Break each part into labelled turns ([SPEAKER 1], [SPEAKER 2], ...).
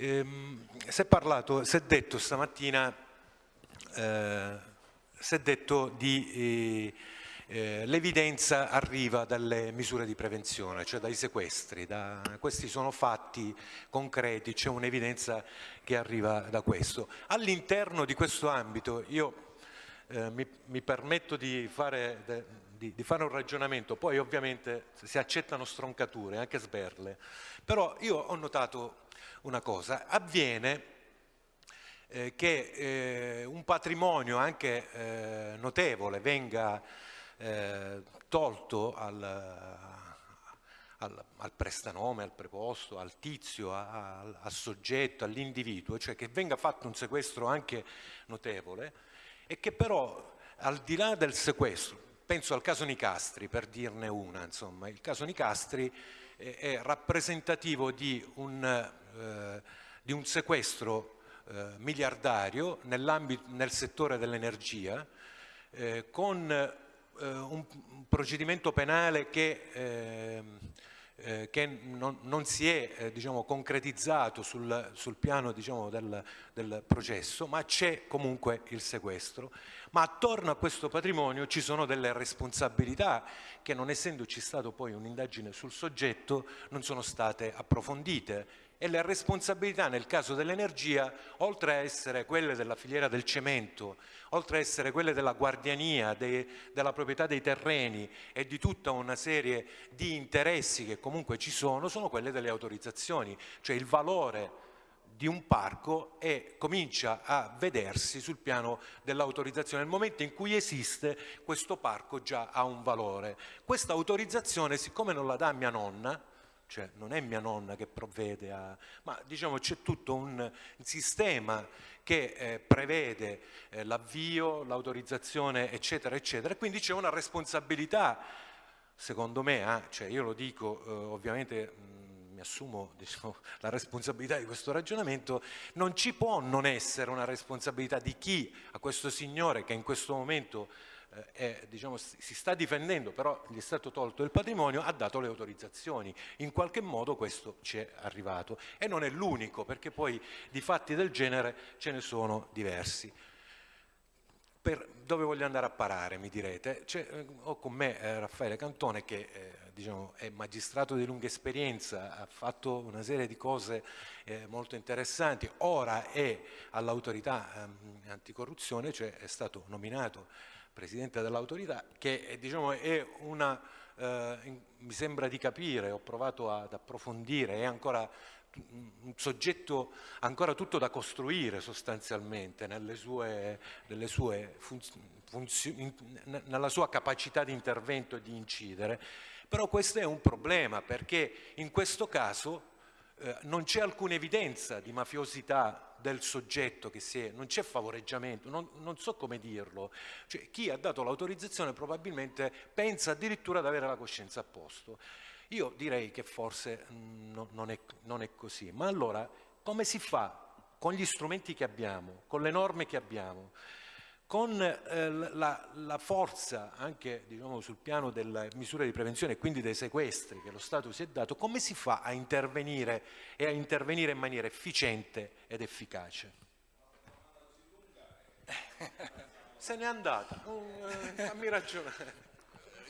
[SPEAKER 1] Ehm, si è parlato, si è detto stamattina, eh, si è detto di... Eh, eh, l'evidenza arriva dalle misure di prevenzione, cioè dai sequestri, da, questi sono fatti concreti, c'è un'evidenza che arriva da questo. All'interno di questo ambito io eh, mi, mi, permetto di fare, de, di, di fare, un ragionamento, poi ovviamente si accettano stroncature, anche sberle, però io ho notato una cosa, avviene eh, che eh, un patrimonio anche eh, notevole venga eh, tolto al, al, al, prestanome, al preposto, al tizio, al, al soggetto, all'individuo, cioè che venga fatto un sequestro anche notevole e che però al di là del sequestro, penso al caso Nicastri per dirne una, insomma, il caso Nicastri è, è rappresentativo di un, eh, di un sequestro eh, miliardario nel settore dell'energia eh, con eh, un, procedimento penale che, eh, che non, non, si è diciamo, concretizzato sul, sul piano diciamo, del, del, processo, ma c'è comunque il sequestro. Ma attorno a questo patrimonio ci sono delle responsabilità che non essendoci stato poi un'indagine sul soggetto non sono state approfondite e le responsabilità nel caso dell'energia, oltre a essere quelle della filiera del cemento, oltre a essere quelle della guardiania, de, della proprietà dei terreni e di tutta una serie di interessi che comunque ci sono, sono quelle delle autorizzazioni, cioè il valore di un parco e comincia a vedersi sul piano dell'autorizzazione. Nel momento in cui esiste, questo parco già ha un valore. Questa autorizzazione, siccome non la dà mia nonna, cioè non è mia nonna che provvede a... ma diciamo c'è tutto un sistema che eh, prevede eh, l'avvio, l'autorizzazione eccetera eccetera. Quindi c'è una responsabilità secondo me, eh, cioè io lo dico eh, ovviamente mh, mi assumo diciamo, la responsabilità di questo ragionamento, non ci può non essere una responsabilità di chi? A questo signore che in questo momento eh, diciamo, si sta difendendo, però gli è stato tolto il patrimonio, ha dato le autorizzazioni. In qualche modo questo ci è arrivato e non è l'unico, perché poi di fatti del genere ce ne sono diversi. Per dove voglio andare a parare, mi direte? Eh, ho con me eh, Raffaele Cantone che eh, diciamo, è magistrato di lunga esperienza, ha fatto una serie di cose eh, molto interessanti, ora è all'autorità ehm, anticorruzione, cioè è stato nominato Presidente dell'autorità, che eh, diciamo, è una, eh, mi sembra di capire, ho provato ad approfondire, è ancora un soggetto ancora tutto da costruire sostanzialmente nelle sue, nelle sue funzioni, nella sua capacità di intervento e di incidere, però questo è un problema perché in questo caso eh, non c'è alcuna evidenza di mafiosità del soggetto che si è, non c'è favoreggiamento, non, non, so come dirlo, cioè, chi ha dato l'autorizzazione probabilmente pensa addirittura di avere la coscienza a posto. Io direi che forse mh, mm, no, non, è, non è così, ma allora come si fa con gli strumenti che abbiamo, con le norme che abbiamo, con eh, la, la, forza anche diciamo, sul piano delle misure di prevenzione e quindi dei sequestri che lo Stato si è dato, come si fa a intervenire e a intervenire in maniera efficiente ed efficace? Se n'è andata, uh, fammi ragionare.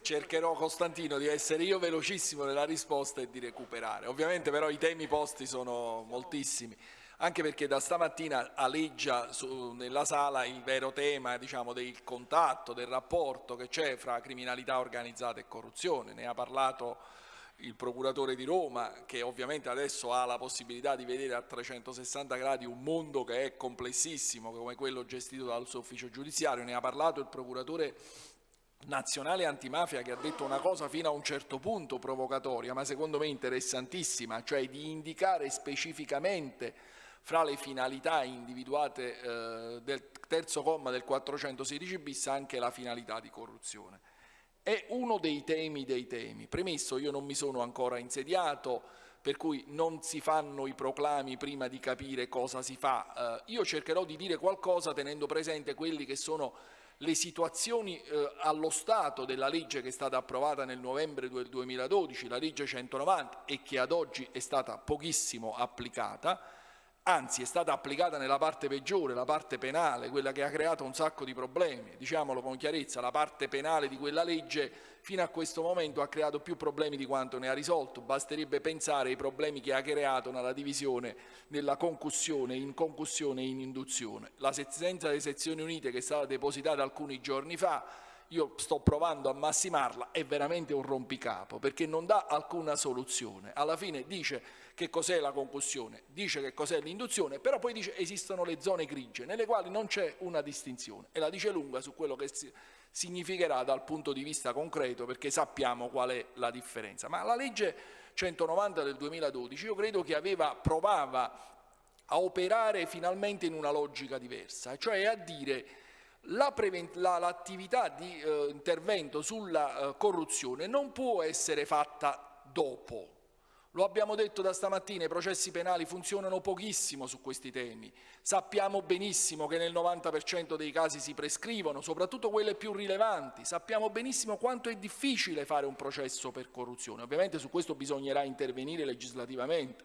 [SPEAKER 2] Cercherò Costantino di essere io velocissimo nella risposta e di recuperare. Ovviamente però i temi posti sono moltissimi anche perché da stamattina aleggia su, nella sala il vero tema diciamo, del contatto, del rapporto che c'è fra criminalità organizzata e corruzione. Ne ha parlato il procuratore di Roma che ovviamente adesso ha la possibilità di vedere a 360 gradi un mondo che è complessissimo come quello gestito dal suo ufficio giudiziario, ne ha parlato il procuratore nazionale antimafia che ha detto una cosa fino a un certo punto provocatoria ma secondo me interessantissima, cioè di indicare specificamente fra le finalità individuate eh, del terzo comma del 416 bis anche la finalità di corruzione. È uno dei temi dei temi. Premesso, io non mi sono ancora insediato, per cui non si fanno i proclami prima di capire cosa si fa. Eh, io cercherò di dire qualcosa tenendo presente quelli che sono le situazioni eh, allo Stato della legge che è stata approvata nel novembre del 2012, la legge 190 e che ad oggi è stata pochissimo applicata, anzi è stata applicata nella parte peggiore, la parte penale, quella che ha creato un sacco di problemi, diciamolo con chiarezza, la parte penale di quella legge fino a questo momento ha creato più problemi di quanto ne ha risolto, basterebbe pensare ai problemi che ha creato nella divisione della concussione in concussione e in induzione. La sentenza delle sezioni unite che è stata depositata alcuni giorni fa io sto provando a massimarla, è veramente un rompicapo perché non dà alcuna soluzione. Alla fine dice che cos'è la concussione, dice che cos'è l'induzione, però poi dice che esistono le zone grigie nelle quali non c'è una distinzione e la dice lunga su quello che significherà dal punto di vista concreto perché sappiamo qual è la differenza. Ma la legge 190 del 2012 io credo che aveva, provava a operare finalmente in una logica diversa, cioè a dire l'attività la, di eh, intervento sulla eh, corruzione non può essere fatta dopo, lo abbiamo detto da stamattina, i processi penali funzionano pochissimo su questi temi. Sappiamo benissimo che nel 90% dei casi si prescrivono, soprattutto quelle più rilevanti. Sappiamo benissimo quanto è difficile fare un processo per corruzione. Ovviamente su questo bisognerà intervenire legislativamente.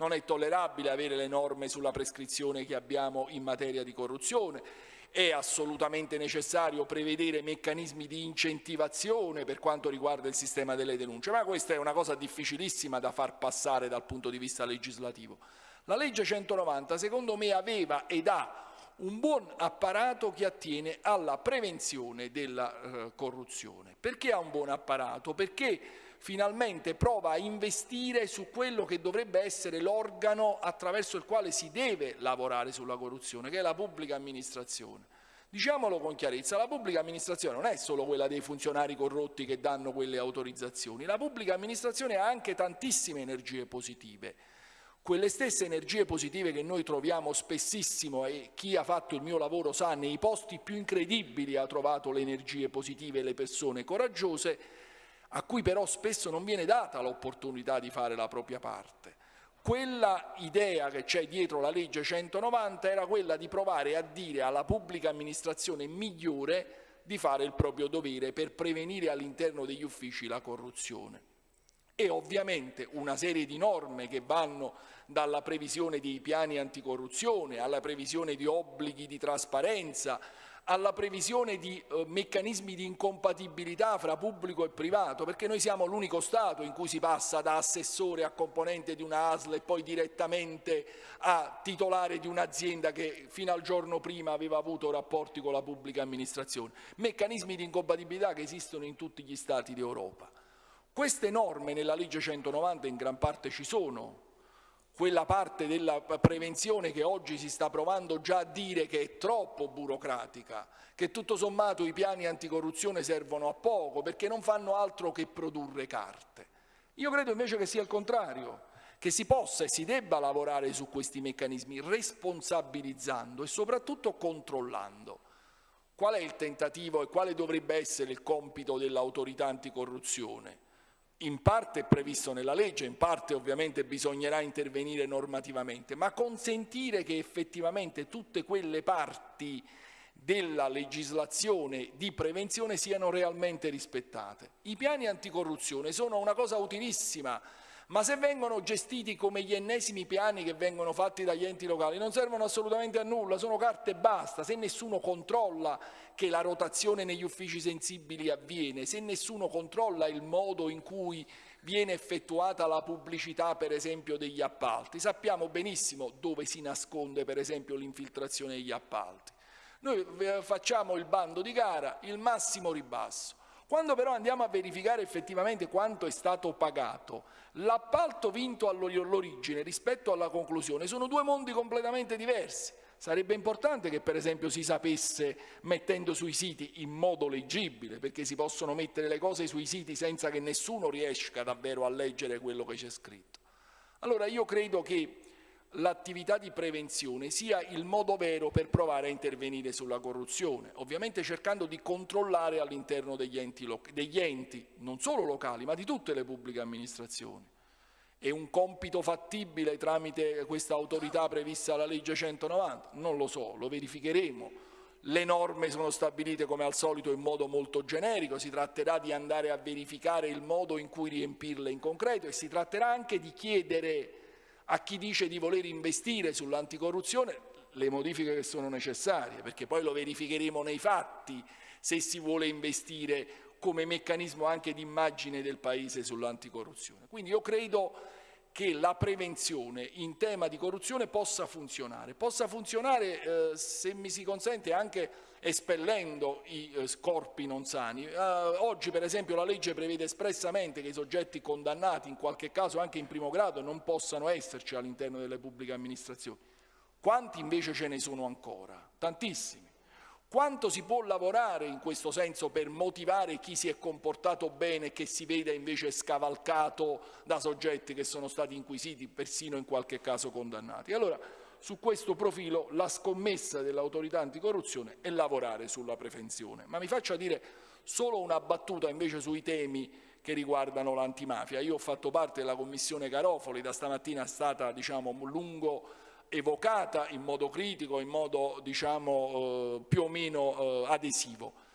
[SPEAKER 2] Non è tollerabile avere le norme sulla prescrizione che abbiamo in materia di corruzione è assolutamente necessario prevedere meccanismi di incentivazione per quanto riguarda il sistema delle denunce, ma questa è una cosa difficilissima da far passare dal punto di vista legislativo. La legge 190 secondo me aveva ed ha un buon apparato che attiene alla prevenzione della eh, corruzione. Perché ha un buon apparato? Perché finalmente prova a investire su quello che dovrebbe essere l'organo attraverso il quale si deve lavorare sulla corruzione, che è la pubblica amministrazione. Diciamolo con chiarezza, la pubblica amministrazione non è solo quella dei funzionari corrotti che danno quelle autorizzazioni, la pubblica amministrazione ha anche tantissime energie positive. Quelle stesse energie positive che noi troviamo spessissimo e chi ha fatto il mio lavoro sa, nei posti più incredibili ha trovato le energie positive e le persone coraggiose, a cui però spesso non viene data l'opportunità di fare la propria parte. Quella idea che c'è dietro la legge 190 era quella di provare a dire alla pubblica amministrazione migliore di fare il proprio dovere per prevenire all'interno degli uffici la corruzione. E ovviamente una serie di norme che vanno dalla previsione dei piani anticorruzione alla previsione di obblighi di trasparenza, alla previsione di eh, meccanismi di incompatibilità fra pubblico e privato, perché noi siamo l'unico Stato in cui si passa da assessore a componente di una ASL e poi direttamente a titolare di un'azienda che fino al giorno prima aveva avuto rapporti con la pubblica amministrazione. Meccanismi di incompatibilità che esistono in tutti gli Stati d'Europa. Queste norme nella legge 190 in gran parte ci sono, quella parte della prevenzione che oggi si sta provando già a dire che è troppo burocratica, che tutto sommato i piani anticorruzione servono a poco perché non fanno altro che produrre carte. Io credo invece che sia il contrario, che si possa e si debba lavorare su questi meccanismi responsabilizzando e soprattutto controllando. Qual è il tentativo e quale dovrebbe essere il compito dell'autorità anticorruzione? In parte è previsto nella legge, in parte ovviamente bisognerà intervenire normativamente, ma consentire che effettivamente tutte quelle parti della legislazione di prevenzione siano realmente rispettate. I piani anticorruzione sono una cosa utilissima ma se vengono gestiti come gli ennesimi piani che vengono fatti dagli enti locali non servono assolutamente a nulla, sono carte e basta, se nessuno controlla che la rotazione negli uffici sensibili avviene, se nessuno controlla il modo in cui viene effettuata la pubblicità per esempio degli appalti, sappiamo benissimo dove si nasconde per esempio l'infiltrazione degli appalti. Noi eh, facciamo il bando di gara, il massimo ribasso, quando però andiamo a verificare effettivamente quanto è stato pagato, l'appalto vinto all'origine rispetto alla conclusione sono due mondi completamente diversi. Sarebbe importante che per esempio si sapesse mettendo sui siti in modo leggibile, perché si possono mettere le cose sui siti senza che nessuno riesca davvero a leggere quello che c'è scritto. Allora io credo che l'attività di prevenzione sia il modo vero per provare a intervenire sulla corruzione, ovviamente cercando di controllare all'interno degli degli enti, non solo locali, ma di tutte le pubbliche amministrazioni. È un compito fattibile tramite questa autorità prevista dalla legge 190? Non lo so, lo verificheremo. Le norme sono stabilite come al solito in modo molto generico, si tratterà di andare a verificare il modo in cui riempirle in concreto e si tratterà anche di chiedere a chi dice di voler investire sull'anticorruzione le modifiche che sono necessarie, perché poi lo verificheremo nei fatti se si vuole investire come meccanismo anche di immagine del Paese sull'anticorruzione. Quindi io credo che la prevenzione in tema di corruzione possa funzionare, possa funzionare eh, se mi si consente anche espellendo i eh, corpi non sani. Eh, oggi per esempio la legge prevede espressamente che i soggetti condannati in qualche caso anche in primo grado non possano esserci all'interno delle pubbliche amministrazioni. Quanti invece ce ne sono ancora? Tantissimi. Quanto si può lavorare in questo senso per motivare chi si è comportato bene e che si vede invece scavalcato da soggetti che sono stati inquisiti, persino in qualche caso condannati? Allora, su questo profilo la scommessa dell'autorità anticorruzione è lavorare sulla prevenzione. Ma mi faccia dire solo una battuta invece sui temi che riguardano l'antimafia. Io ho fatto parte della commissione Garofoli, da stamattina è stata diciamo, lungo evocata in modo critico, in modo diciamo, eh, più o meno eh, adesivo.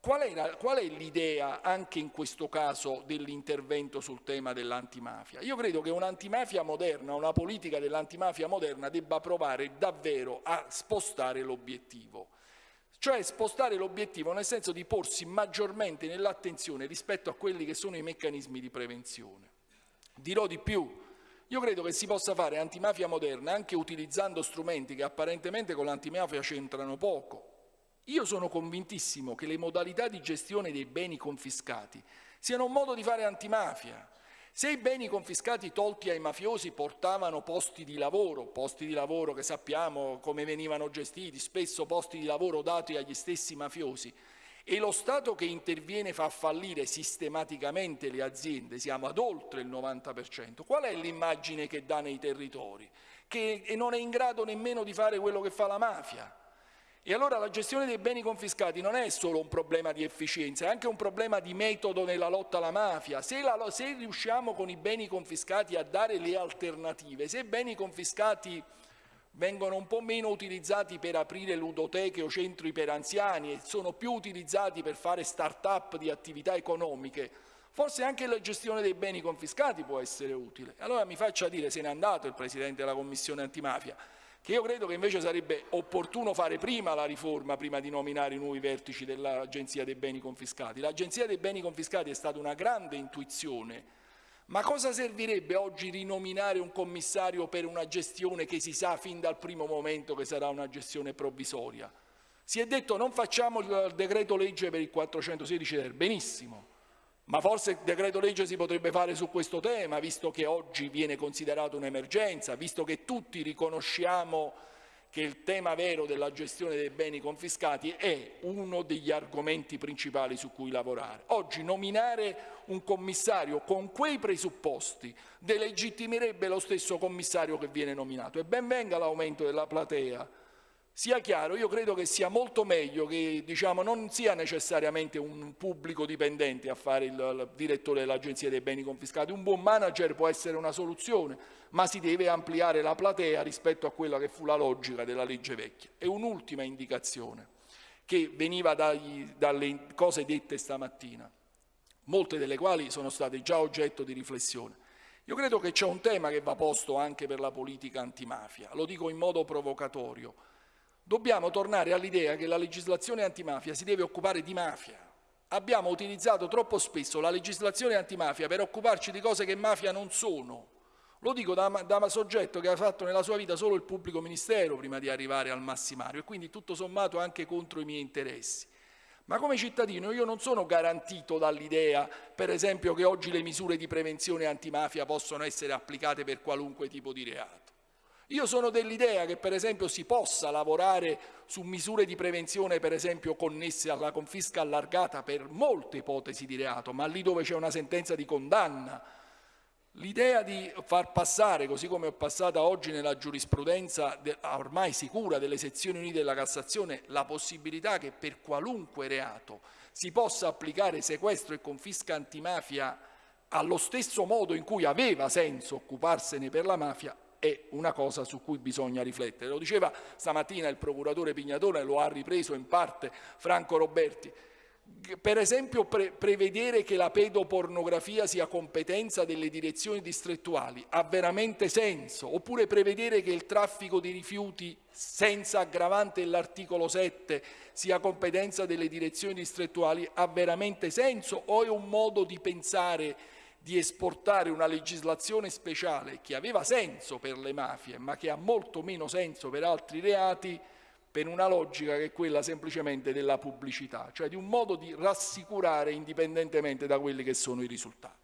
[SPEAKER 2] Qual è, l'idea anche in questo caso dell'intervento sul tema dell'antimafia? Io credo che un'antimafia moderna, una politica dell'antimafia moderna debba provare davvero a spostare l'obiettivo, cioè spostare l'obiettivo nel senso di porsi maggiormente nell'attenzione rispetto a quelli che sono i meccanismi di prevenzione. Dirò di più, io credo che si possa fare antimafia moderna anche utilizzando strumenti che apparentemente con l'antimafia c'entrano poco. Io sono convintissimo che le modalità di gestione dei beni confiscati siano un modo di fare antimafia. Se i beni confiscati tolti ai mafiosi portavano posti di lavoro, posti di lavoro che sappiamo come venivano gestiti, spesso posti di lavoro dati agli stessi mafiosi, e lo Stato che interviene fa fallire sistematicamente le aziende, siamo ad oltre il 90%, qual è l'immagine che dà nei territori? Che non è in grado nemmeno di fare quello che fa la mafia. E allora la gestione dei beni confiscati non è solo un problema di efficienza, è anche un problema di metodo nella lotta alla mafia. Se, la, se riusciamo con i beni confiscati a dare le alternative, se i beni confiscati vengono un po' meno utilizzati per aprire ludoteche o centri per anziani e sono più utilizzati per fare start-up di attività economiche, forse anche la gestione dei beni confiscati può essere utile. Allora mi faccia dire, se n'è andato il Presidente della Commissione antimafia, che io credo che invece sarebbe opportuno fare prima la riforma, prima di nominare i nuovi vertici dell'Agenzia dei beni confiscati. L'Agenzia dei beni confiscati è stata una grande intuizione ma cosa servirebbe oggi rinominare un commissario per una gestione che si sa fin dal primo momento che sarà una gestione provvisoria? Si è detto non facciamo il decreto legge per il 416 ter, benissimo, ma forse il decreto legge si potrebbe fare su questo tema, visto che oggi viene considerato un'emergenza, visto che tutti riconosciamo che il tema vero della gestione dei beni confiscati è uno degli argomenti principali su cui lavorare. Oggi nominare un commissario con quei presupposti delegittimerebbe lo stesso commissario che viene nominato e ben venga l'aumento della platea sia chiaro, io credo che sia molto meglio che diciamo, non sia necessariamente un pubblico dipendente a fare il, il direttore dell'Agenzia dei beni confiscati, un buon manager può essere una soluzione, ma si deve ampliare la platea rispetto a quella che fu la logica della legge vecchia. E un'ultima indicazione che veniva dagli, dalle cose dette stamattina, molte delle quali sono state già oggetto di riflessione. Io credo che c'è un tema che va posto anche per la politica antimafia, lo dico in modo provocatorio, Dobbiamo tornare all'idea che la legislazione antimafia si deve occupare di mafia. Abbiamo utilizzato troppo spesso la legislazione antimafia per occuparci di cose che mafia non sono. Lo dico da, da soggetto che ha fatto nella sua vita solo il pubblico ministero prima di arrivare al massimario e quindi tutto sommato anche contro i miei interessi. Ma come cittadino io non sono garantito dall'idea, per esempio, che oggi le misure di prevenzione antimafia possono essere applicate per qualunque tipo di reato. Io sono dell'idea che per esempio si possa lavorare su misure di prevenzione per esempio connesse alla confisca allargata per molte ipotesi di reato, ma lì dove c'è una sentenza di condanna. L'idea di far passare, così come è passata oggi nella giurisprudenza ormai sicura delle sezioni unite della Cassazione, la possibilità che per qualunque reato si possa applicare sequestro e confisca antimafia allo stesso modo in cui aveva senso occuparsene per la mafia, è una cosa su cui bisogna riflettere. Lo diceva stamattina il procuratore Pignatone, lo ha ripreso in parte Franco Roberti. per esempio pre prevedere che la pedopornografia sia competenza delle direzioni distrettuali ha veramente senso? Oppure prevedere che il traffico di rifiuti senza aggravante dell'articolo 7 sia competenza delle direzioni distrettuali ha veramente senso? O è un modo di pensare di esportare una legislazione speciale che aveva senso per le mafie ma che ha molto meno senso per altri reati per una logica che è quella semplicemente della pubblicità, cioè di un modo di rassicurare indipendentemente da quelli che sono i risultati.